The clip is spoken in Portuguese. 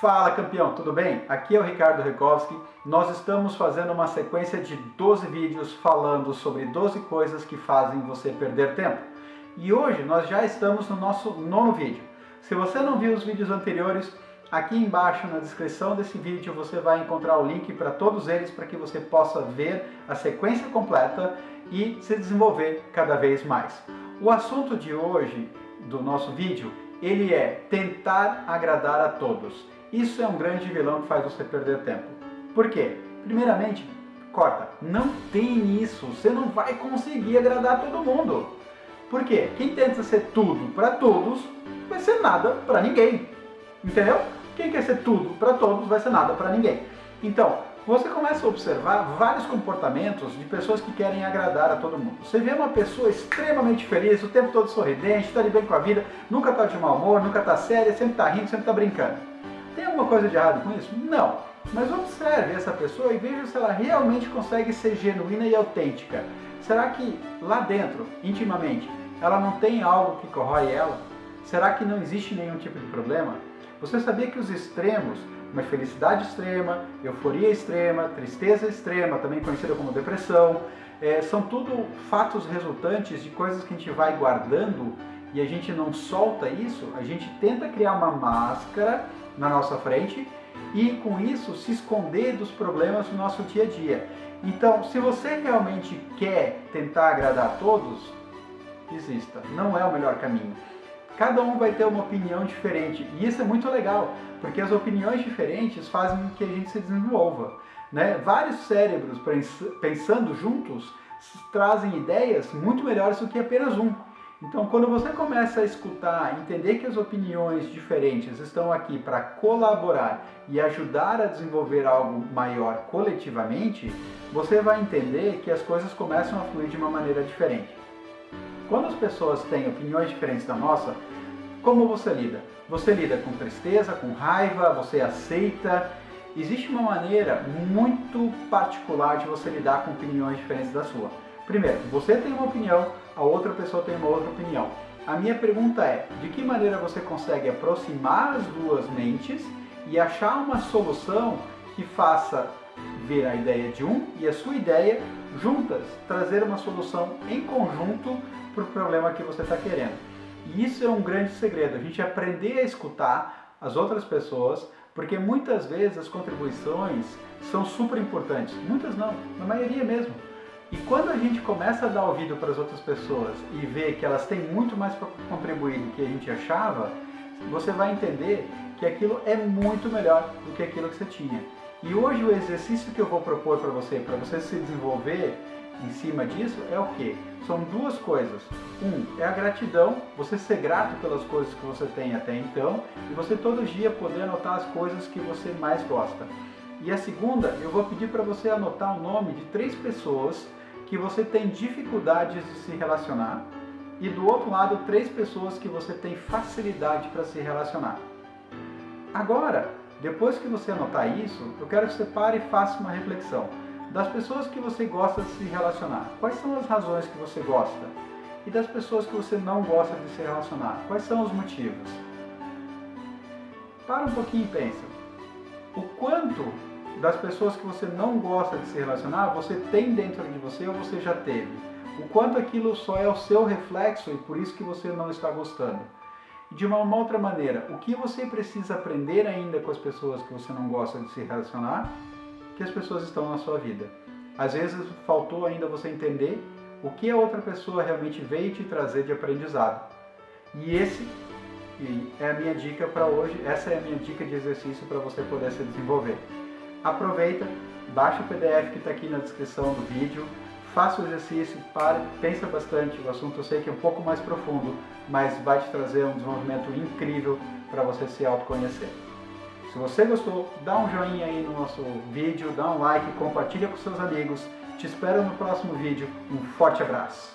Fala campeão, tudo bem? Aqui é o Ricardo Rekowski. Nós estamos fazendo uma sequência de 12 vídeos falando sobre 12 coisas que fazem você perder tempo. E hoje nós já estamos no nosso nono vídeo. Se você não viu os vídeos anteriores, aqui embaixo na descrição desse vídeo você vai encontrar o link para todos eles para que você possa ver a sequência completa e se desenvolver cada vez mais. O assunto de hoje do nosso vídeo ele é tentar agradar a todos. Isso é um grande vilão que faz você perder tempo. Por quê? Primeiramente, corta. Não tem isso. Você não vai conseguir agradar todo mundo. Por quê? Quem tenta ser tudo para todos, vai ser nada para ninguém. Entendeu? Quem quer ser tudo para todos, vai ser nada para ninguém. Então, você começa a observar vários comportamentos de pessoas que querem agradar a todo mundo. Você vê uma pessoa extremamente feliz, o tempo todo sorridente, está de bem com a vida, nunca está de mau humor, nunca está séria, sempre está rindo, sempre está brincando. Tem alguma coisa de errado com isso? Não. Mas observe essa pessoa e veja se ela realmente consegue ser genuína e autêntica. Será que lá dentro, intimamente, ela não tem algo que corrói ela? Será que não existe nenhum tipo de problema? Você sabia que os extremos, uma felicidade extrema, euforia extrema, tristeza extrema, também conhecida como depressão, é, são tudo fatos resultantes de coisas que a gente vai guardando e a gente não solta isso, a gente tenta criar uma máscara na nossa frente e com isso se esconder dos problemas do nosso dia a dia. Então, se você realmente quer tentar agradar a todos, desista. Não é o melhor caminho. Cada um vai ter uma opinião diferente e isso é muito legal, porque as opiniões diferentes fazem com que a gente se desenvolva. Né? Vários cérebros pensando juntos trazem ideias muito melhores do que apenas um. Então, quando você começa a escutar, entender que as opiniões diferentes estão aqui para colaborar e ajudar a desenvolver algo maior coletivamente, você vai entender que as coisas começam a fluir de uma maneira diferente. Quando as pessoas têm opiniões diferentes da nossa, como você lida? Você lida com tristeza, com raiva, você aceita. Existe uma maneira muito particular de você lidar com opiniões diferentes da sua. Primeiro, você tem uma opinião, a outra pessoa tem uma outra opinião. A minha pergunta é, de que maneira você consegue aproximar as duas mentes e achar uma solução que faça ver a ideia de um e a sua ideia juntas, trazer uma solução em conjunto para o problema que você está querendo. E isso é um grande segredo, a gente aprender a escutar as outras pessoas, porque muitas vezes as contribuições são super importantes, muitas não, na maioria mesmo. E quando a gente começa a dar ouvido para as outras pessoas e ver que elas têm muito mais para contribuir do que a gente achava, você vai entender que aquilo é muito melhor do que aquilo que você tinha. E hoje o exercício que eu vou propor para você, para você se desenvolver em cima disso, é o que? São duas coisas. Um, é a gratidão, você ser grato pelas coisas que você tem até então, e você todo dia poder anotar as coisas que você mais gosta. E a segunda, eu vou pedir para você anotar o nome de três pessoas que você tem dificuldades de se relacionar e do outro lado, três pessoas que você tem facilidade para se relacionar. Agora, depois que você anotar isso, eu quero que você pare e faça uma reflexão. Das pessoas que você gosta de se relacionar, quais são as razões que você gosta? E das pessoas que você não gosta de se relacionar, quais são os motivos? Para um pouquinho e pensa. O quanto das pessoas que você não gosta de se relacionar, você tem dentro de você ou você já teve. O quanto aquilo só é o seu reflexo e por isso que você não está gostando. De uma, uma outra maneira, o que você precisa aprender ainda com as pessoas que você não gosta de se relacionar, que as pessoas estão na sua vida. Às vezes faltou ainda você entender o que a outra pessoa realmente veio te trazer de aprendizado. E esse é a minha dica para hoje, essa é a minha dica de exercício para você poder se desenvolver. Aproveita, baixa o PDF que está aqui na descrição do vídeo, faça o exercício, pare, pensa bastante, o assunto eu sei que é um pouco mais profundo, mas vai te trazer um desenvolvimento incrível para você se autoconhecer. Se você gostou, dá um joinha aí no nosso vídeo, dá um like, compartilha com seus amigos. Te espero no próximo vídeo. Um forte abraço!